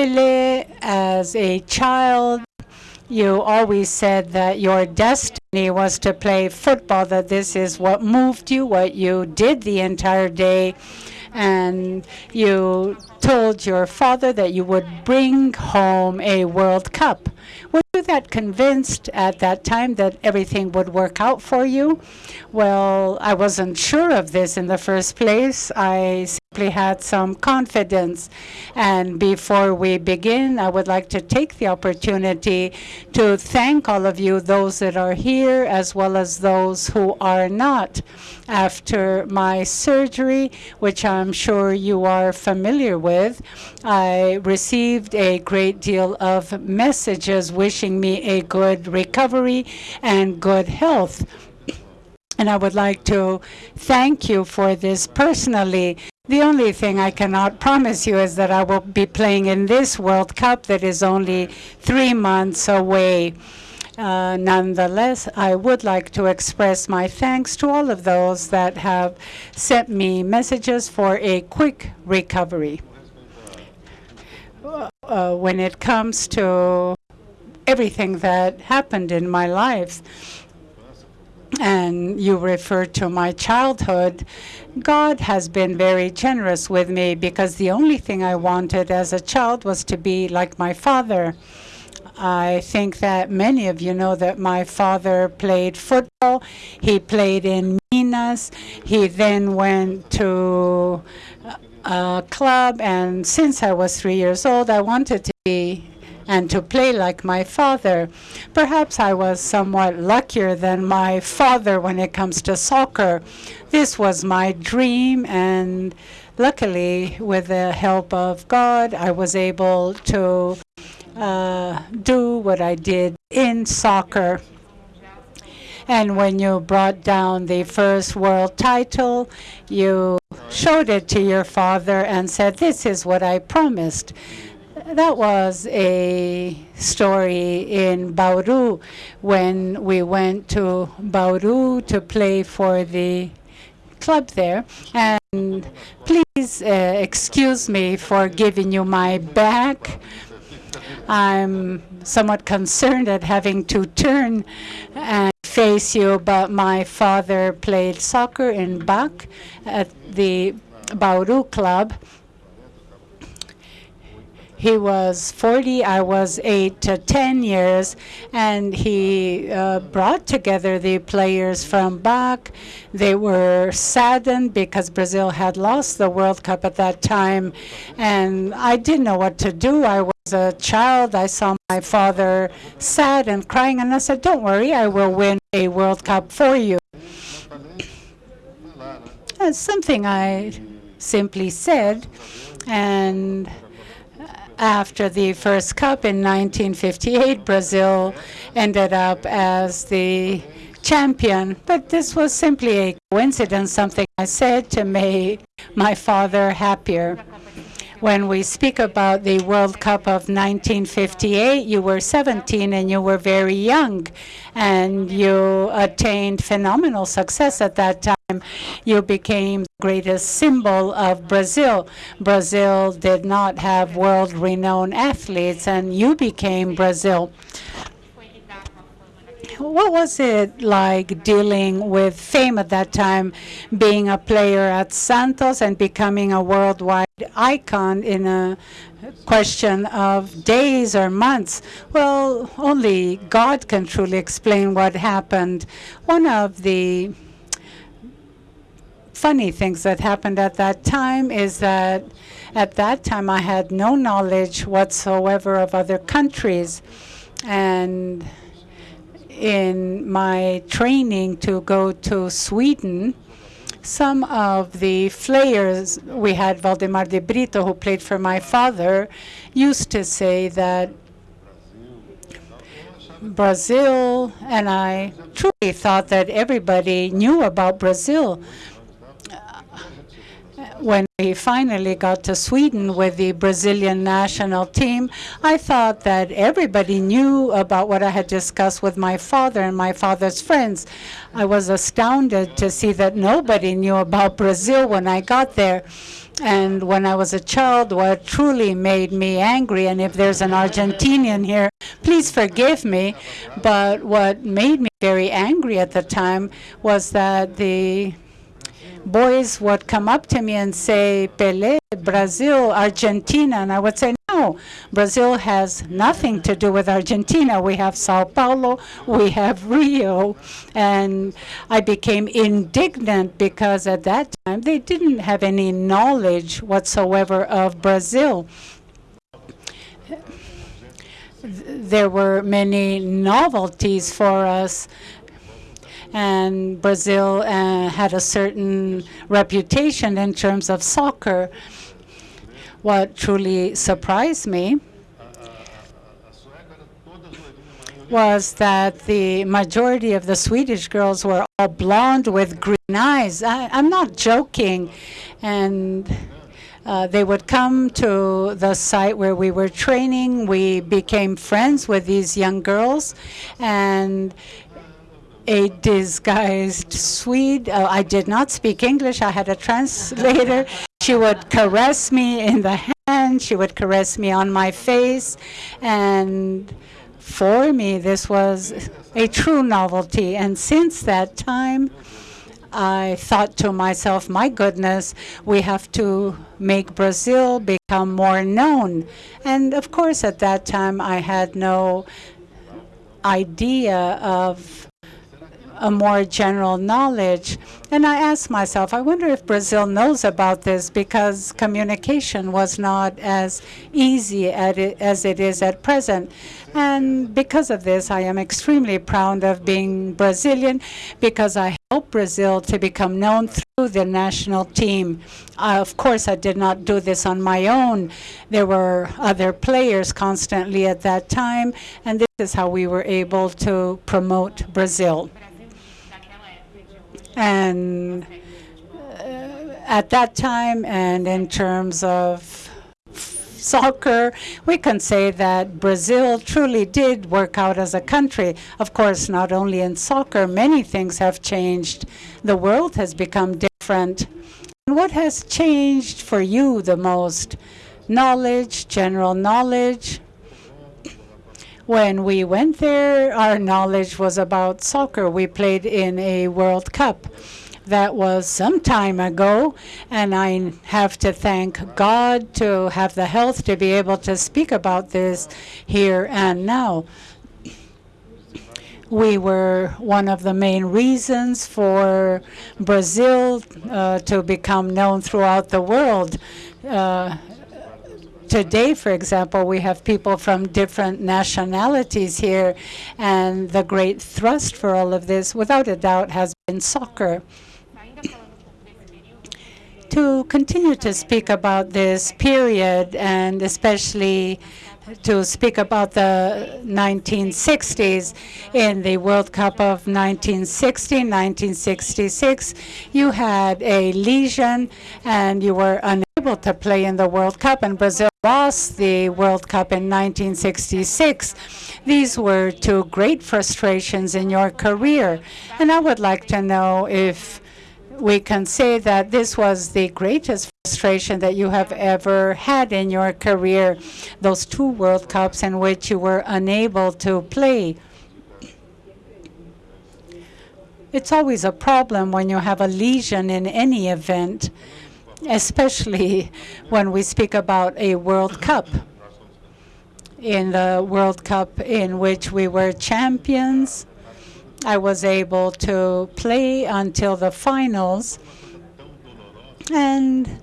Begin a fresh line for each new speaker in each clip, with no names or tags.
Pelé, as a child, you always said that your destiny was to play football, that this is what moved you, what you did the entire day, and you told your father that you would bring home a World Cup. Were you that convinced at that time that everything would work out for you? Well, I wasn't sure of this in the first place. I had some confidence. And before we begin, I would like to take the opportunity to thank all of you, those that are here, as well as those who are not. After my surgery, which I'm sure you are familiar with, I received a great deal of messages wishing me a good recovery and good health. And I would like to thank you for this personally. The only thing I cannot promise you is that I will be playing in this World Cup that is only three months away. Uh, nonetheless, I would like to express my thanks to all of those that have sent me messages for a quick recovery. Uh, when it comes to everything that happened in my life, and you refer to my childhood, God has been very generous with me because the only thing I wanted as a child was to be like my father. I think that many of you know that my father played football. He played in Minas. He then went to a club, and since I was three years old, I wanted to be and to play like my father. Perhaps I was somewhat luckier than my father when it comes to soccer. This was my dream, and luckily, with the help of God, I was able to uh, do what I did in soccer. And when you brought down the first world title, you showed it to your father and said, this is what I promised. That was a story in Bauru when we went to Bauru to play for the club there. And please uh, excuse me for giving you my back. I'm somewhat concerned at having to turn and face you, but my father played soccer in BAC at the Bauru club he was 40, I was 8 to 10 years, and he uh, brought together the players from BAC. They were saddened because Brazil had lost the World Cup at that time, and I didn't know what to do. I was a child. I saw my father sad and crying, and I said, don't worry, I will win a World Cup for you. That's something I simply said, and after the first cup in 1958, Brazil ended up as the champion. But this was simply a coincidence, something I said to make my father happier. When we speak about the World Cup of 1958, you were 17 and you were very young, and you attained phenomenal success at that time. You became the greatest symbol of Brazil. Brazil did not have world-renowned athletes, and you became Brazil what was it like dealing with fame at that time, being a player at Santos and becoming a worldwide icon in a question of days or months? Well, only God can truly explain what happened. One of the funny things that happened at that time is that at that time I had no knowledge whatsoever of other countries. And in my training to go to Sweden, some of the players, we had Waldemar de Brito, who played for my father, used to say that Brazil, and I truly thought that everybody knew about Brazil when we finally got to Sweden with the Brazilian national team, I thought that everybody knew about what I had discussed with my father and my father's friends. I was astounded to see that nobody knew about Brazil when I got there. And when I was a child, what truly made me angry, and if there's an Argentinian here, please forgive me, but what made me very angry at the time was that the boys would come up to me and say, Pelé, Brazil, Argentina, and I would say, no, Brazil has nothing to do with Argentina. We have Sao Paulo, we have Rio, and I became indignant because at that time they didn't have any knowledge whatsoever of Brazil. There were many novelties for us and Brazil uh, had a certain reputation in terms of soccer. What truly surprised me was that the majority of the Swedish girls were all blonde with green eyes. I, am not joking. And uh, they would come to the site where we were training. We became friends with these young girls. And a disguised Swede. Uh, I did not speak English. I had a translator. She would caress me in the hand. She would caress me on my face. And for me, this was a true novelty. And since that time, I thought to myself, my goodness, we have to make Brazil become more known. And of course, at that time, I had no idea of a more general knowledge. And I asked myself, I wonder if Brazil knows about this because communication was not as easy it, as it is at present. And because of this, I am extremely proud of being Brazilian because I helped Brazil to become known through the national team. Uh, of course, I did not do this on my own. There were other players constantly at that time, and this is how we were able to promote Brazil. And uh, at that time, and in terms of soccer, we can say that Brazil truly did work out as a country. Of course, not only in soccer, many things have changed. The world has become different. And what has changed for you the most? Knowledge, general knowledge, when we went there, our knowledge was about soccer. We played in a World Cup. That was some time ago, and I have to thank God to have the health to be able to speak about this here and now. We were one of the main reasons for Brazil uh, to become known throughout the world. Uh, Today, for example, we have people from different nationalities here, and the great thrust for all of this, without a doubt, has been soccer. to continue to speak about this period, and especially to speak about the 1960s. In the World Cup of 1960, 1966, you had a lesion and you were unable to play in the World Cup, and Brazil lost the World Cup in 1966. These were two great frustrations in your career, and I would like to know if we can say that this was the greatest frustration that you have ever had in your career, those two World Cups in which you were unable to play. It's always a problem when you have a lesion in any event, especially when we speak about a World Cup. In the World Cup in which we were champions, I was able to play until the finals. And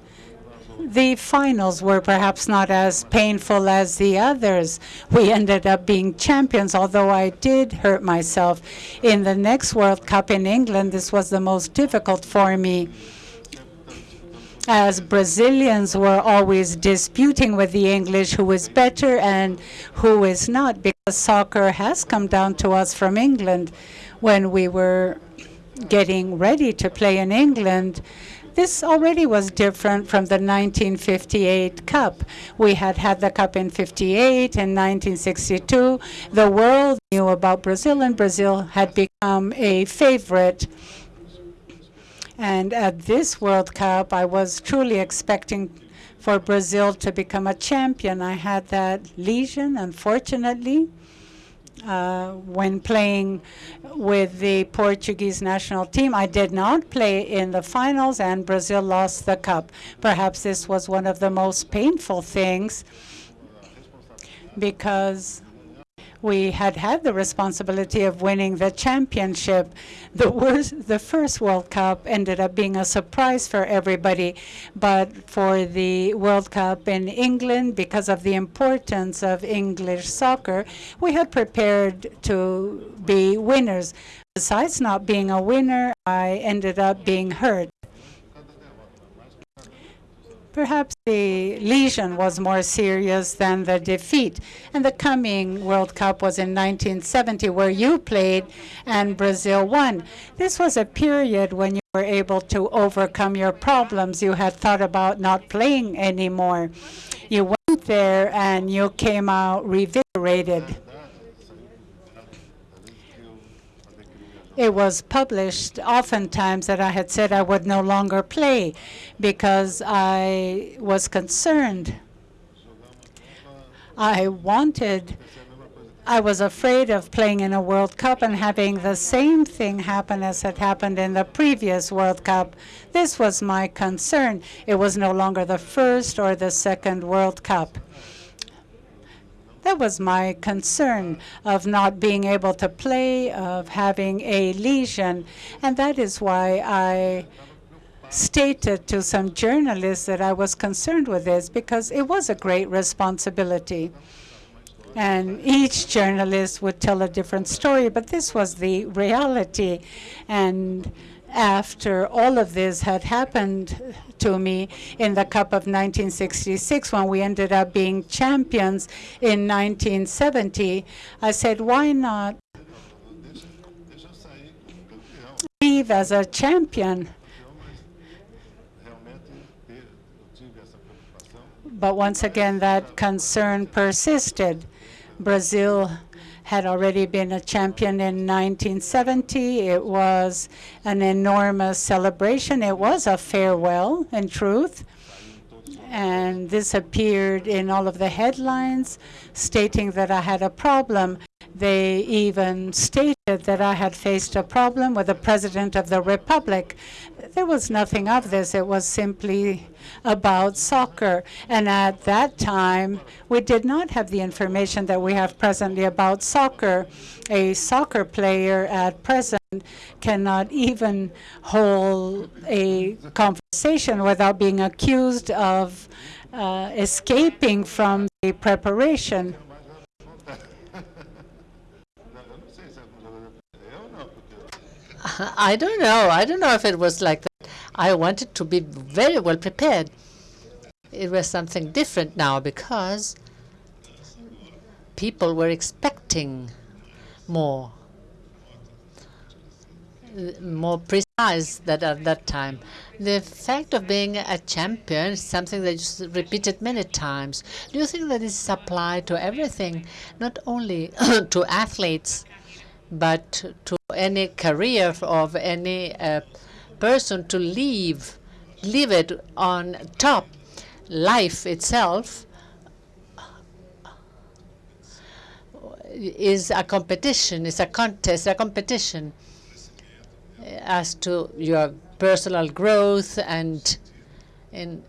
the finals were perhaps not as painful as the others. We ended up being champions, although I did hurt myself. In the next World Cup in England, this was the most difficult for me as Brazilians were always disputing with the English who is better and who is not, because soccer has come down to us from England when we were getting ready to play in England, this already was different from the 1958 Cup. We had had the Cup in 58 and 1962. The world knew about Brazil, and Brazil had become a favorite. And at this World Cup, I was truly expecting for Brazil to become a champion. I had that lesion, unfortunately, uh, when playing with the Portuguese national team. I did not play in the finals, and Brazil lost the cup. Perhaps this was one of the most painful things because we had had the responsibility of winning the championship. The, worst, the first World Cup ended up being a surprise for everybody, but for the World Cup in England, because of the importance of English soccer, we had prepared to be winners. Besides not being a winner, I ended up being hurt. Perhaps the lesion was more serious than the defeat. And the coming World Cup was in 1970, where you played and Brazil won. This was a period when you were able to overcome your problems. You had thought about not playing anymore. You went there and you came out revigorated. It was published oftentimes that I had said I would no longer play because I was concerned. I wanted, I was afraid of playing in a World Cup and having the same thing happen as had happened in the previous World Cup. This was my concern. It was no longer the first or the second World Cup. That was my concern of not being able to play, of having a lesion. And that is why I stated to some journalists that I was concerned with this because it was a great responsibility. And each journalist would tell a different story, but this was the reality. And after all of this had happened to me in the Cup of 1966 when we ended up being champions in 1970, I said, why not leave as a champion? But once again, that concern persisted. Brazil had already been a champion in 1970. It was an enormous celebration. It was a farewell, in truth. And this appeared in all of the headlines stating that I had a problem. They even stated that I had faced a problem with the President of the Republic. There was nothing of this. It was simply about soccer. And at that time, we did not have the information that we have presently about soccer. A soccer player at present cannot even hold a conversation without being accused of uh, escaping from the preparation.
I don't know. I don't know if it was like that. I wanted to be very well prepared. It was something different now because people were expecting more, more precise than at that time. The fact of being a champion is something that is repeated many times. Do you think that this is applied to everything, not only to athletes, but to any career of any uh, person to leave, live it on top. Life itself is a competition, it's a contest, a competition as to your personal growth and in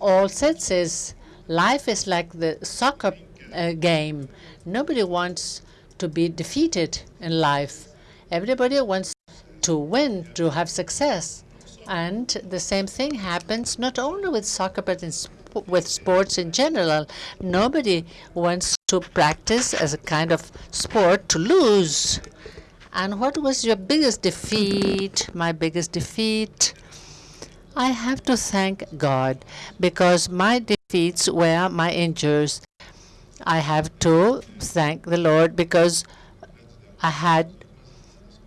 all senses. Life is like the soccer uh, game. Nobody wants to be defeated in life. Everybody wants to win, to have success. And the same thing happens not only with soccer, but sp with sports in general. Nobody wants to practice as a kind of sport to lose. And what was your biggest defeat? My biggest defeat? I have to thank God because my defeats were my injuries. I have to thank the Lord because I had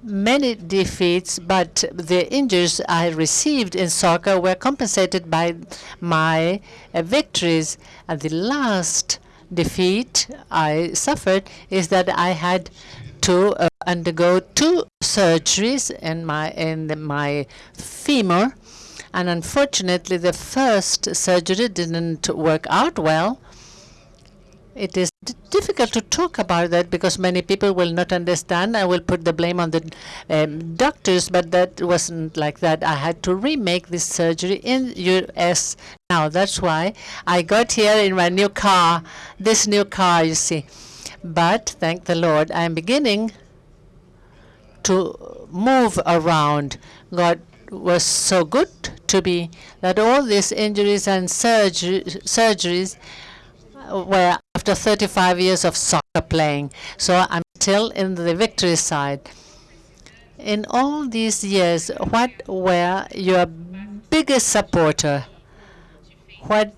many defeats, but the injuries I received in soccer were compensated by my uh, victories. And the last defeat I suffered is that I had to uh, undergo two surgeries in my in the, my femur, and unfortunately, the first surgery didn't work out well. It is difficult to talk about that because many people will not understand. I will put the blame on the um, doctors, but that wasn't like that. I had to remake this surgery in U.S. now. That's why I got here in my new car, this new car, you see. But thank the Lord, I'm beginning to move around. God was so good to me that all these injuries and surgery, surgeries were after 35 years of soccer playing. So I'm still in the victory side. In all these years, what were your biggest supporter? What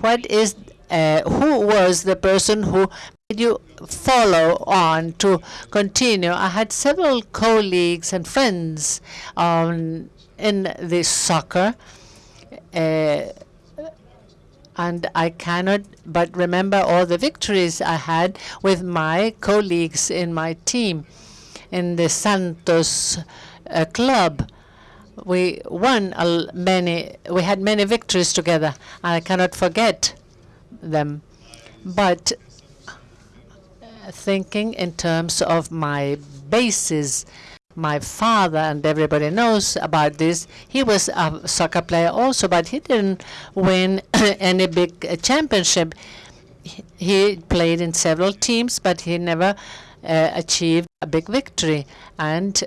what is uh, who was the person who made you follow on to continue? I had several colleagues and friends um, in the soccer. Uh, and I cannot but remember all the victories I had with my colleagues in my team in the Santos uh, club. We won many, we had many victories together. I cannot forget them. But uh, thinking in terms of my bases, my father, and everybody knows about this, he was a soccer player also, but he didn't win any big championship. He played in several teams, but he never uh, achieved a big victory. And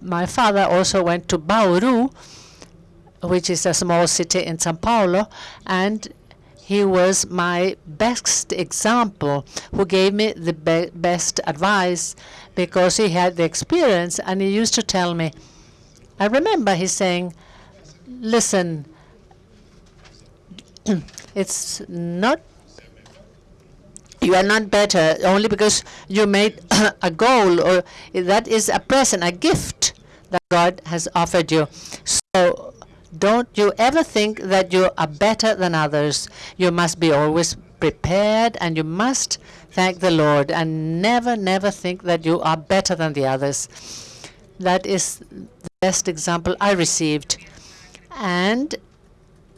my father also went to Bauru, which is a small city in Sao Paulo, and he was my best example, who gave me the be best advice because he had the experience. And he used to tell me, I remember he saying, listen, it's not, you are not better only because you made a goal or that is a present, a gift that God has offered you. So don't you ever think that you are better than others. You must be always prepared and you must thank the Lord and never, never think that you are better than the others. That is the best example I received. And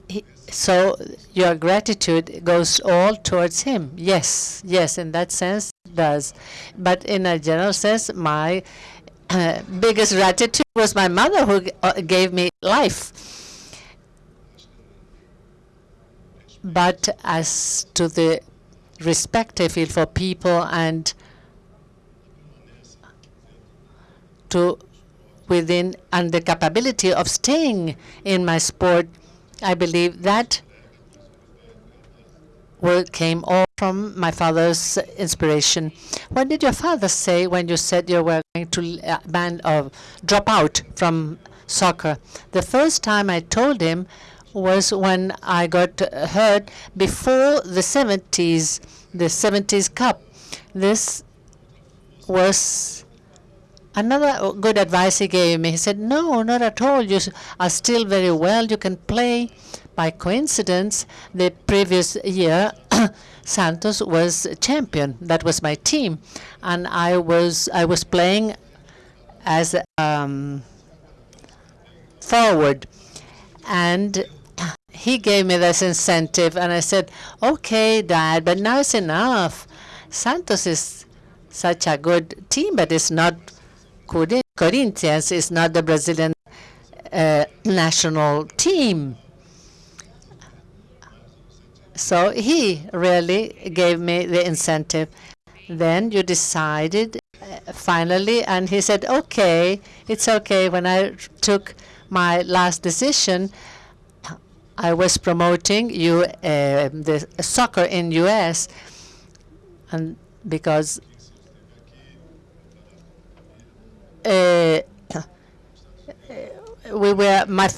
he, so your gratitude goes all towards him. Yes, yes, in that sense it does. But in a general sense, my uh, biggest gratitude was my mother who uh, gave me life. But as to the respect I feel for people and to within and the capability of staying in my sport, I believe that will came all from my father's inspiration. What did your father say when you said you were going to uh, or drop out from soccer? The first time I told him was when I got hurt before the 70s, the 70s Cup. This was another good advice he gave me. He said, no, not at all. You are still very well. You can play. By coincidence, the previous year, Santos was champion. That was my team, and I was I was playing as um, forward, and he gave me this incentive, and I said, okay, Dad, but now it's enough. Santos is such a good team, but it's not Corinthians. It's not the Brazilian uh, national team. So he really gave me the incentive. Then you decided uh, finally, and he said, okay, it's okay. When I took my last decision, I was promoting you uh, the soccer in U.S. and because uh, we were my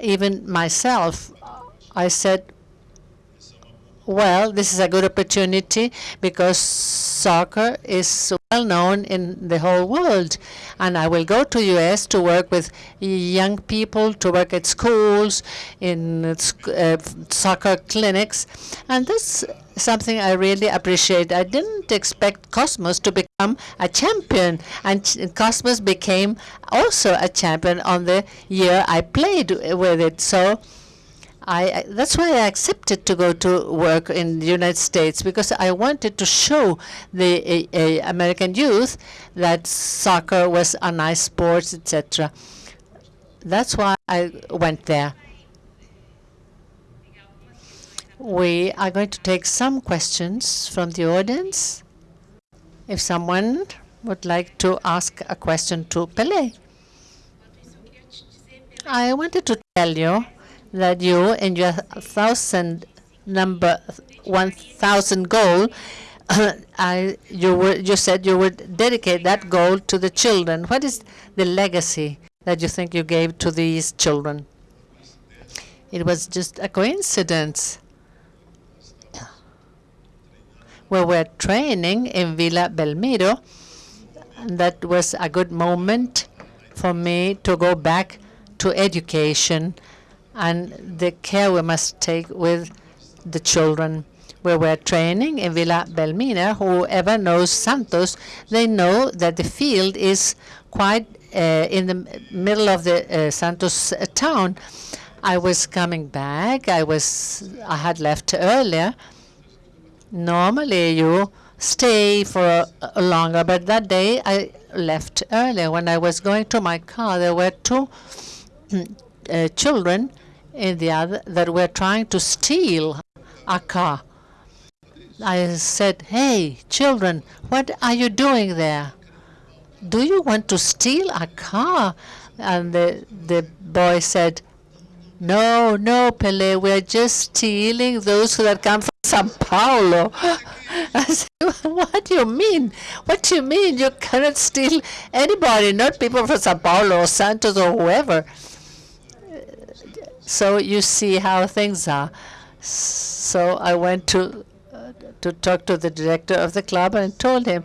even myself. I said, well, this is a good opportunity because soccer is well known in the whole world. And I will go to US to work with young people, to work at schools, in uh, soccer clinics. And that's something I really appreciate. I didn't expect Cosmos to become a champion, and Cosmos became also a champion on the year I played with it. So I, that's why I accepted to go to work in the United States because I wanted to show the American youth that soccer was a nice sport, etc. That's why I went there. We are going to take some questions from the audience. If someone would like to ask a question to Pele. I wanted to tell you that you in your thousand number 1,000 goal, I, you, were, you said you would dedicate that goal to the children. What is the legacy that you think you gave to these children? It was just a coincidence Well, we're training in Vila Belmiro. And that was a good moment for me to go back to education and the care we must take with the children. We were training in Vila Belmiro. Whoever knows Santos, they know that the field is quite uh, in the middle of the uh, Santos uh, town. I was coming back. I was I had left earlier normally you stay for a longer, but that day I left earlier. When I was going to my car, there were two uh, children in the other that were trying to steal a car. I said, hey, children, what are you doing there? Do you want to steal a car? And the, the boy said, no, no, Pele, we're just stealing those who that come from Sao Paulo. I said, what do you mean? What do you mean? You cannot steal anybody, not people from Sao Paulo or Santos or whoever. So you see how things are. So I went to uh, to talk to the director of the club and told him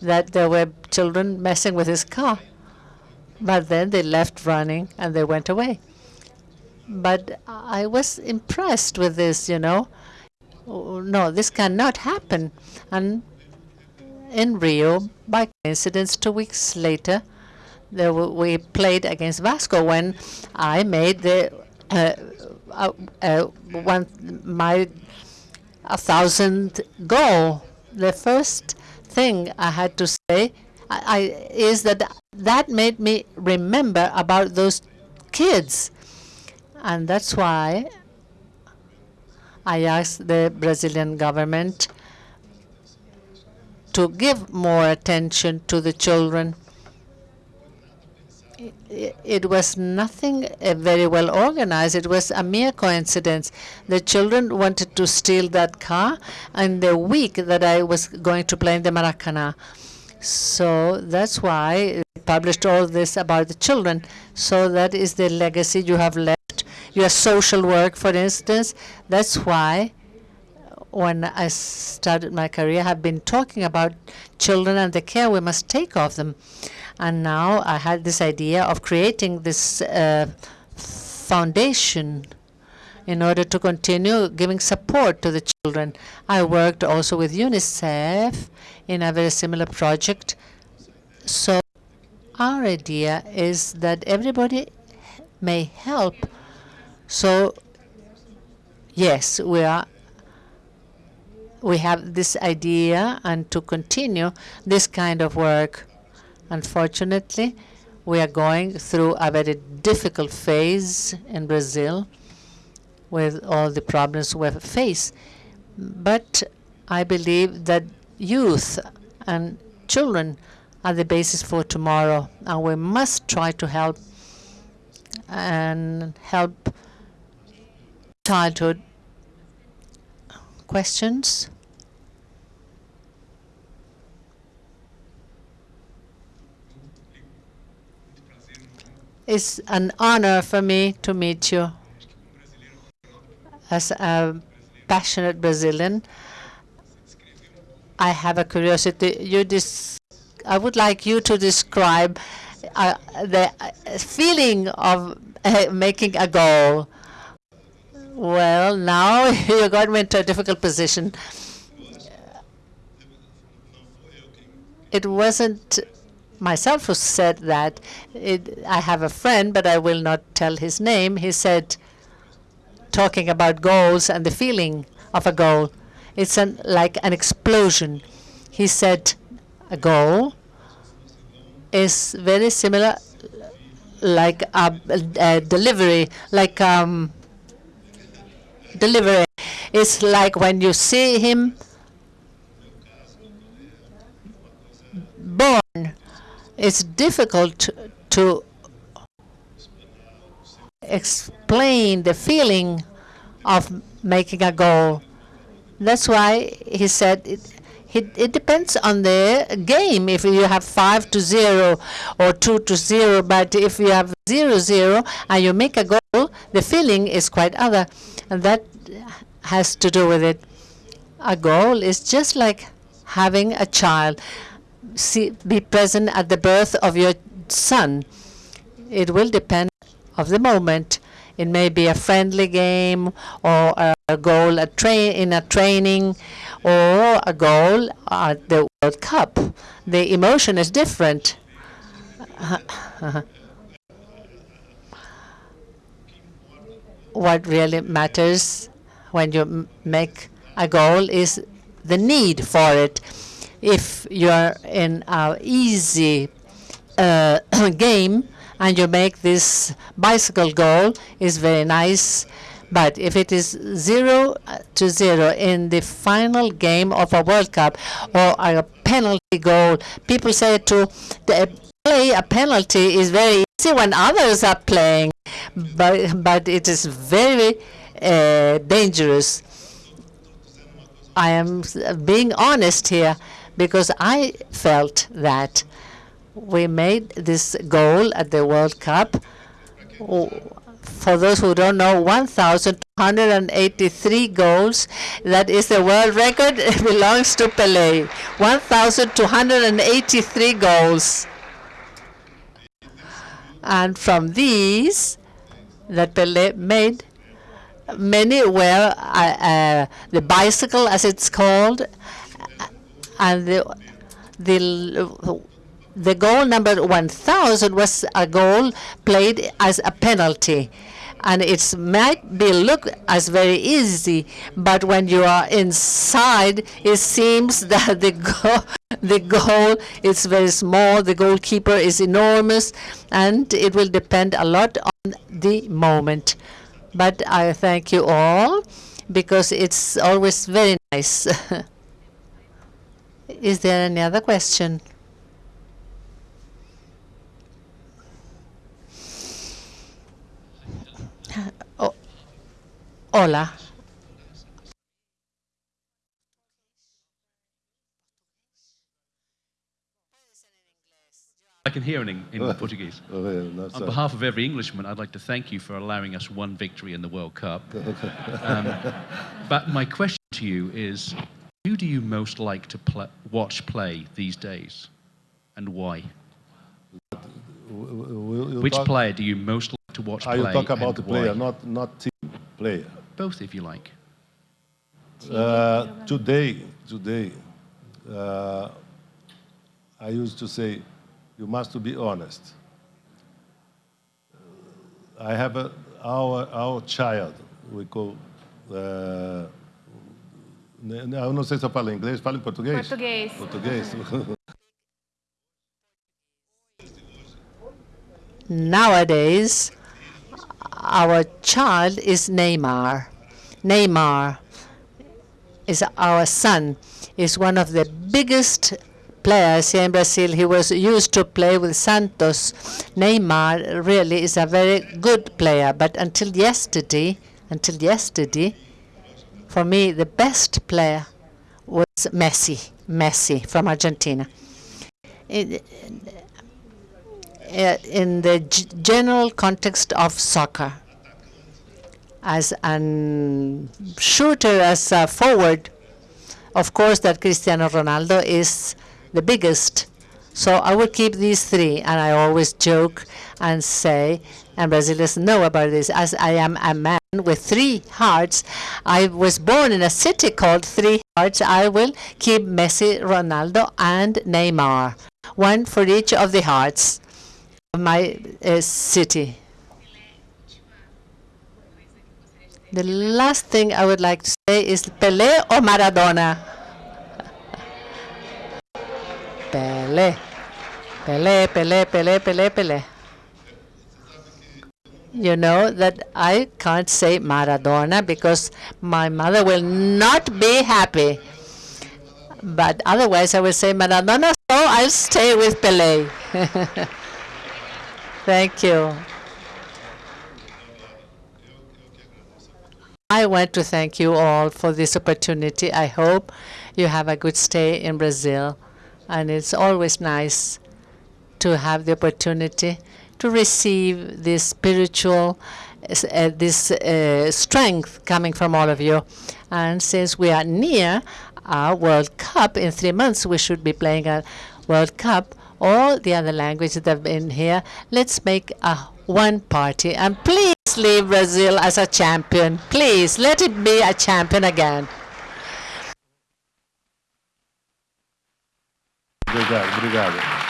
that there were children messing with his car. But then they left running and they went away. But I was impressed with this, you know. No, this cannot happen. And in Rio, by coincidence, two weeks later, we played against Vasco when I made the uh, uh, uh, one my a thousand goal. The first thing I had to say I, I, is that that made me remember about those kids, and that's why I asked the Brazilian government to give more attention to the children. It, was nothing very well organized. It was a mere coincidence. The children wanted to steal that car in the week that I was going to play in the Maracanã. So that's why I published all this about the children. So that is the legacy you have left your social work, for instance. That's why when I started my career, I have been talking about children and the care we must take of them. And now I had this idea of creating this uh, foundation in order to continue giving support to the children. I worked also with UNICEF in a very similar project. So our idea is that everybody may help so yes, we are we have this idea and to continue this kind of work. Unfortunately, we are going through a very difficult phase in Brazil with all the problems we face. But I believe that youth and children are the basis for tomorrow, and we must try to help and help childhood questions? It's an honor for me to meet you as a passionate Brazilian. I have a curiosity. You dis I would like you to describe uh, the uh, feeling of uh, making a goal. Well, now you got me into a difficult position. It wasn't myself who said that. It, I have a friend, but I will not tell his name. He said, talking about goals and the feeling of a goal, it's an, like an explosion. He said, a goal is very similar like a, a delivery, like um, delivery. It's like when you see him born, it's difficult to explain the feeling of making a goal. That's why he said it, it, it, depends on the game. If you have 5 to 0 or 2 to 0, but if you have 0 0 and you make a goal, the feeling is quite other. And that has to do with it. A goal is just like having a child. See, be present at the birth of your son. It will depend of the moment. It may be a friendly game or a goal a train in a training or a goal at the World Cup. The emotion is different. what really matters when you make a goal is the need for it. If you're in an easy uh, game and you make this bicycle goal, is very nice. But if it is zero to zero in the final game of a World Cup or a penalty goal, people say to play a penalty is very easy when others are playing, but but it is very uh, dangerous. I am being honest here because I felt that we made this goal at the World Cup. For those who don't know, 1,283 goals. That is the world record. It belongs to Pelé. 1,283 goals. And from these that Pelé made, many were uh, uh, the bicycle, as it's called, and the the the goal number 1,000 was a goal played as a penalty. And it might be look as very easy, but when you are inside, it seems that the goal, the goal is very small, the goalkeeper is enormous, and it will depend a lot on the moment. But I thank you all, because it's always very nice. is there any other question? Oh, hola.
I can hear in, in Portuguese. On behalf of every Englishman, I'd like to thank you for allowing us one victory in the World Cup. um, but my question to you is, who do you most like to pl watch play these days, and why? Which player do you most like to watch
Are
play?
you talk about the
why?
player, not not team player?
Both, if you like.
Uh, today, today, uh, I used to say, you must be honest. I have a, our our child. We call. Uh, eu não sei se eu falo inglês, falo em português.
Português.
Português.
Nowadays, our child is Neymar. Neymar is our son. Is one of the biggest players here in Brazil. He was used to play with Santos. Neymar really is a very good player, but until yesterday, until yesterday, for me the best player was Messi. Messi from Argentina. It, uh, in the general context of soccer. As a shooter, as a forward, Of course, that Cristiano Ronaldo is the biggest. So I will keep these three, and I always joke and say, and Brazilians know about this, as I am a man with three hearts. I was born in a city called Three Hearts. I will keep Messi, Ronaldo, and Neymar, one for each of the hearts of my uh, city. The last thing I would like to say is Pelé or Maradona? Pelé. Pelé, Pelé, Pelé, Pelé, Pelé. You know that I can't say Maradona because my mother will not be happy. But otherwise I will say Maradona, so I'll stay with Pelé. Thank you. I want to thank you all for this opportunity. I hope you have a good stay in Brazil. And it's always nice to have the opportunity to receive this spiritual, uh, this uh, strength coming from all of you. And since we are near our World Cup, in three months we should be playing a World Cup. All the other languages that have been here, let's make a one party. And please leave Brazil as a champion. Please, let it be a champion again.
Obrigado, obrigado.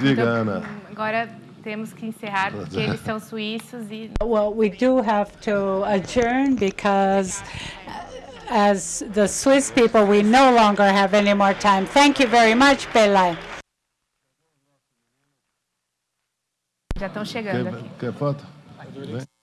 Diga,
Então,
Ana.
Agora temos que encerrar porque eles são suíços e
Well, we do have to adjourn because uh, as the Swiss people, we no longer have any more time. Thank you very much, Pelé.
já estão chegando aqui.
Quer, quer foto? Vem.